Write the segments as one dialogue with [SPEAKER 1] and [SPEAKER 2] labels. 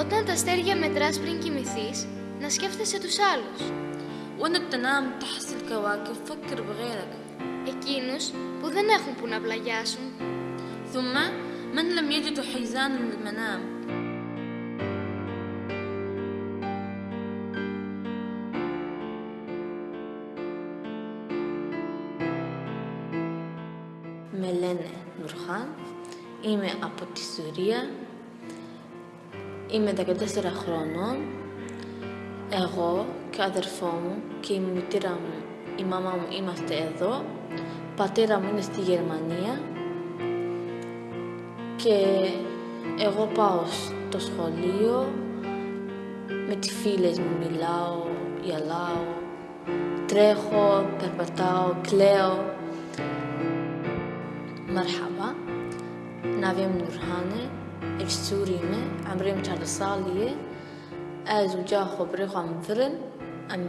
[SPEAKER 1] Όταν τα αστέρια μετράς πριν κοιμηθείς, να σκέφτεσαι τους άλλους.
[SPEAKER 2] وانت تنام تحت الكواكب فكر بغيرك
[SPEAKER 1] Εκείνους που δεν έχουν που να πλαγιάσουν.
[SPEAKER 2] ثم من لم يجد حيزان المنام Με λένε Νουρχάν, είμαι από τη Σουρία, είμαι 14 χρονών. Εγώ και ο αδερφό μου και η μητέρα μου, η μαμά μου είμαστε εδώ. Πατέρα μου είναι στη Γερμανία και εγώ πάω στο σχολείο, με τις φίλες μου μιλάω, γελάω, τρέχω, περπατάω, κλαίω. مرحبا نافيا من نورهاني السوري ما عمري متعرض صالية أزو جاخو بريخو عم فرن عم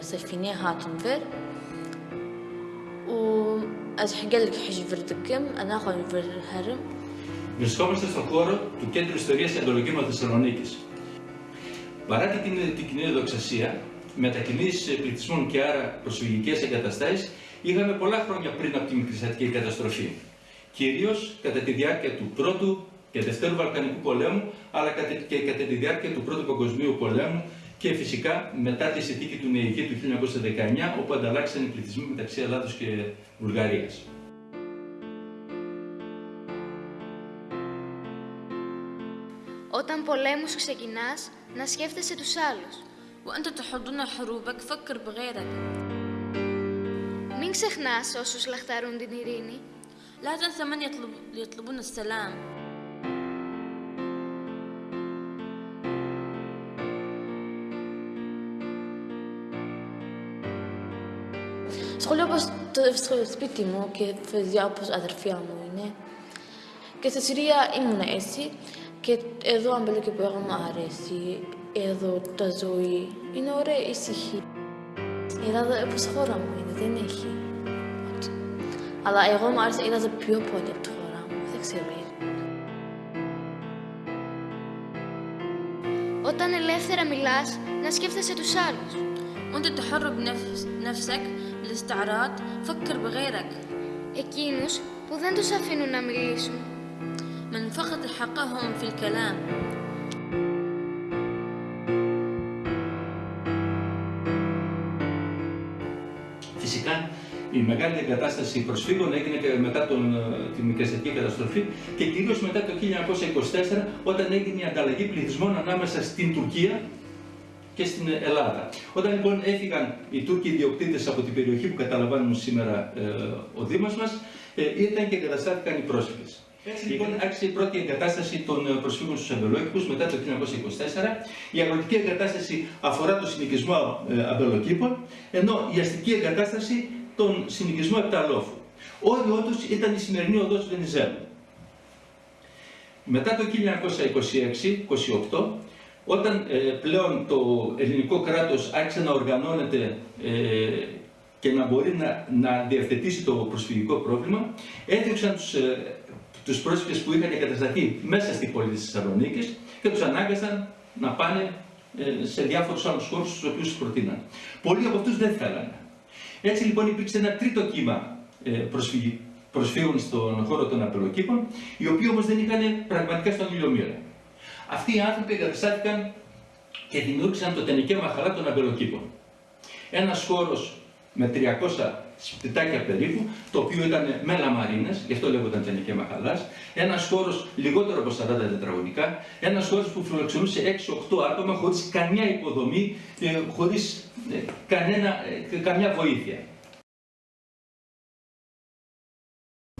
[SPEAKER 2] بسفيني هاتن فر و أز حقلك حج فردكم أنا أخو فر هرم
[SPEAKER 3] Βρισκόμαστε στον χώρο του Κέντρου Ιστορίας Αντολογήματος Θεσσαλονίκης. Παρά την, την κοινή δοξασία, μετακινήσεις πληθυσμών και άρα προσφυγικές εγκαταστάσεις, είχαμε πολλά χρόνια πριν από την Μικρασιατική καταστροφή. Κυρίως κατά τη διάρκεια του Πρώτου και Δευτέρου Βαλκανικού Πολέμου, αλλά κατα- και κατά τη διάρκεια του Πρώτου Παγκοσμίου Πολέμου και φυσικά μετά τη συνθήκη του Νεϊκή του 1919, όπου ανταλλάξαν οι πληθυσμοί μεταξύ Ελλάδος και Βουλγαρίας.
[SPEAKER 1] Όταν πολέμους ξεκινάς, να σκέφτεσαι τους άλλους.
[SPEAKER 2] وأنت تحضن حروبك فكر بغيرك
[SPEAKER 1] Μην ξεχνάς όσους λαχταρούν την ειρήνη.
[SPEAKER 2] لا تنسى من يطلب يطلبون السلام Σχολείο όπως το στο σπίτι μου και παιδιά όπως αδερφιά μου είναι. Και στη Συρία ήμουν έτσι και εδώ αμπελούκι που έχω μου αρέσει. Εδώ τα ζωή είναι ωραία ησυχή. Η Ελλάδα όπως η χώρα μου είναι, δεν έχει. ό,τι. Αλλά εγώ μου άρεσε η Ελλάδα πιο πολύ από τη χώρα μου. Δεν ξέρω γιατί.
[SPEAKER 1] Όταν ελεύθερα μιλάς, να σκέφτεσαι τους άλλους.
[SPEAKER 2] وانت تحر بنفس نفسك بالاستعراض فكر بغيرك
[SPEAKER 1] Εκείνους που δεν τους αφήνουν να μιλήσουν.
[SPEAKER 2] من فقد حقهم في الكلام
[SPEAKER 3] Φυσικά, η μεγάλη εγκατάσταση προσφύγων έγινε και μετά τον, ε, την μικρασιατική καταστροφή και κυρίω μετά το 1924 όταν έγινε η ανταλλαγή πληθυσμών ανάμεσα στην Τουρκία και στην Ελλάδα. Όταν λοιπόν έφυγαν οι Τούρκοι ιδιοκτήτες από την περιοχή που καταλαμβάνουν σήμερα ε, ο Δήμος μας, ε, ήταν και εγκαταστάθηκαν οι πρόσφυγες. Έτσι λοιπόν άρχισε η πρώτη εγκατάσταση των ε, προσφύγων στους αμπελόκηπους μετά το 1924. Η αγροτική εγκατάσταση αφορά το συνοικισμό ε, αμπελοκήπων, ενώ η αστική εγκατάσταση τον συνοικισμό επταλόφου. Όριό του ήταν η σημερινή οδός του Βενιζέλου. Μετά το 1926-28, όταν ε, πλέον το ελληνικό κράτος άρχισε να οργανώνεται ε, και να μπορεί να, να διευθετήσει το προσφυγικό πρόβλημα, έδιωξαν τους, ε, τους πρόσφυγες που είχαν εγκατασταθεί μέσα στην πόλη της Θεσσαλονίκης και τους ανάγκασαν να πάνε ε, σε διάφορους άλλους χώρους στους οποίους τους προτείναν. Πολλοί από αυτούς δεν θέλανε. Έτσι λοιπόν υπήρξε ένα τρίτο κύμα ε, προσφυγι- προσφύγων στον χώρο των απελοκήπων, οι οποίοι όμως δεν είχαν πραγματικά στον ηλιομήρα. Αυτοί οι άνθρωποι εγκαταστάθηκαν και δημιούργησαν το τενικέ μαχαλά των αμπελοκήπων. Ένας χώρος με 300 σπιτάκια περίπου, το οποίο ήταν με λαμαρίνες, γι' αυτό λέγονταν τενικέ μαχαλάς, ένας χώρος λιγότερο από 40 τετραγωνικά, ένας χώρος που φιλοξενούσε 6-8 άτομα χωρίς καμιά υποδομή, ε, χωρίς ε, κανένα, ε, καμιά βοήθεια.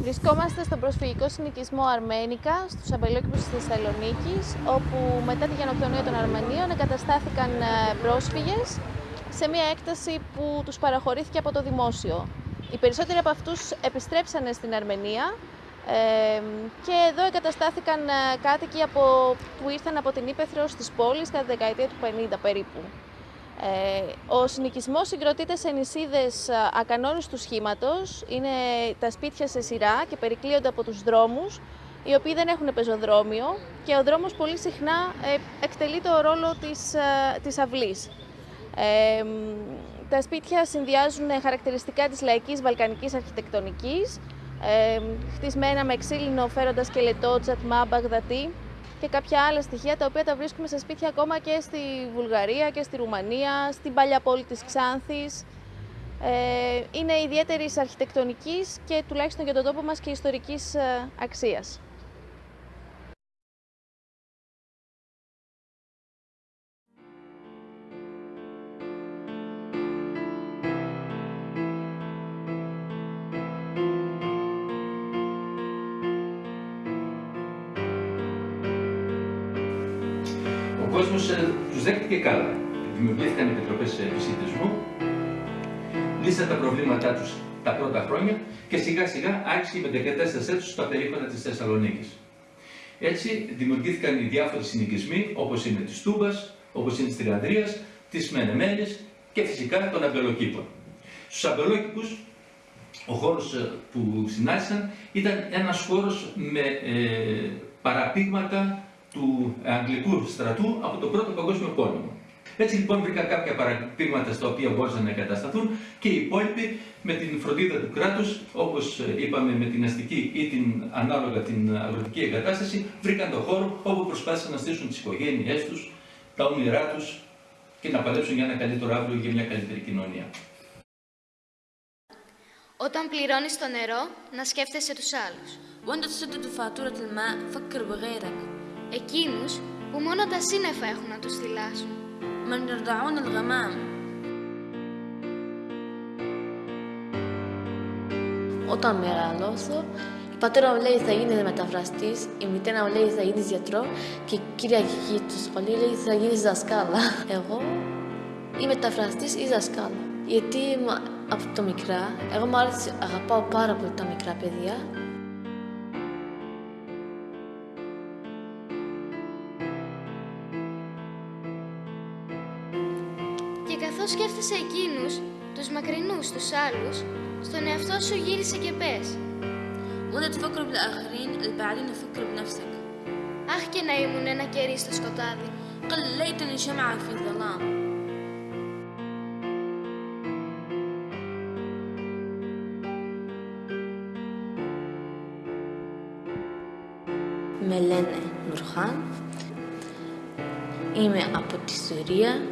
[SPEAKER 4] Βρισκόμαστε στον προσφυγικό συνοικισμό Αρμένικα, στους αμπελόκηπους της Θεσσαλονίκης, όπου μετά τη γενοκτονία των Αρμενίων εγκαταστάθηκαν ε, πρόσφυγες σε μια έκταση που τους παραχωρήθηκε από το δημόσιο. Οι περισσότεροι από αυτούς επιστρέψανε στην Αρμενία ε, και εδώ εγκαταστάθηκαν ε, κάτοικοι από, που ήρθαν από την Ήπεθρο στις πόλεις κατά τη δεκαετία του 50 περίπου. Ε, ο συνοικισμός συγκροτείται σε νησίδες α, ακανόνιστου σχήματος. Είναι τα σπίτια σε σειρά και περικλείονται από τους δρόμους οι οποίοι δεν έχουν πεζοδρόμιο και ο δρόμος πολύ συχνά ε, εκτελεί το ρόλο της, ε, της αυλής. Ε, τα σπίτια συνδυάζουν χαρακτηριστικά της λαϊκής βαλκανικής αρχιτεκτονικής, ε, χτισμένα με ξύλινο φέροντας σκελετό, τσατμά, μπαγδατή και κάποια άλλα στοιχεία τα οποία τα βρίσκουμε σε σπίτια ακόμα και στη Βουλγαρία και στη Ρουμανία, στην παλιά πόλη της Ξάνθης. Ε, είναι ιδιαίτερης αρχιτεκτονικής και τουλάχιστον για τον τόπο μας και ιστορικής ε, αξίας.
[SPEAKER 3] Ο κόσμος ε, τους δέχτηκε καλά. Δημιουργήθηκαν επιτροπές επισητισμού, λύσαν τα προβλήματά τους τα πρώτα χρόνια και σιγά σιγά άρχισε η μετεγκατάστασή τους στα περίχωρα της Θεσσαλονίκης. Έτσι δημιουργήθηκαν οι διάφοροι συνοικισμοί όπως είναι της Τούμπας, όπως είναι της Τριανδρίας, της Μενεμέλης και φυσικά των Αμπελοκήπων. Στους Αμπελόκηπους ο χώρος ε, που συνάντησαν ήταν ένας χώρος με ε, παραπήγματα του Αγγλικού στρατού από τον Πρώτο Παγκόσμιο Πόλεμο. Έτσι λοιπόν βρήκα κάποια παραδείγματα στα οποία μπορούσαν να εγκατασταθούν και οι υπόλοιποι με την φροντίδα του κράτου, όπω είπαμε με την αστική ή την ανάλογα την αγροτική εγκατάσταση, βρήκαν τον χώρο όπου προσπάθησαν να στήσουν τι οικογένειέ του, τα όνειρά του και να παλέψουν για ένα καλύτερο αύριο για μια καλύτερη κοινωνία.
[SPEAKER 1] Όταν πληρώνεις το νερό, να σκέφτεσαι τους άλλους.
[SPEAKER 2] وانت تسدد فاتورة الماء فكر بغيرك
[SPEAKER 1] Εκείνους που μόνο τα σύννεφα έχουν να τους θυλάσουν.
[SPEAKER 2] من يرضعون الغمام Όταν μεγαλώσω, η πατέρα μου λέει θα γίνει μεταφραστής, η μητέρα μου λέει θα γίνει γιατρό και η κυρία Κική του σχολείου λέει θα γίνει δασκάλα. Εγώ ή μεταφραστής ή δασκάλα. Γιατί μα- από το μικρά, εγώ μου άρεσε, αγαπάω πάρα πολύ τα μικρά παιδιά
[SPEAKER 1] σκέφτεσαι εκείνους, τους μακρινούς, τους άλλους, στον εαυτό σου γύρισε και πες
[SPEAKER 2] وانت تفكر بالاخرين البعدين فكر بنفسك
[SPEAKER 1] «Αχ και να ήμουν ένα κερί στο σκοτάδι».
[SPEAKER 2] قل ليتني شمعة في الظلام Με λένε Νουρχάν. Είμαι από τη Συρία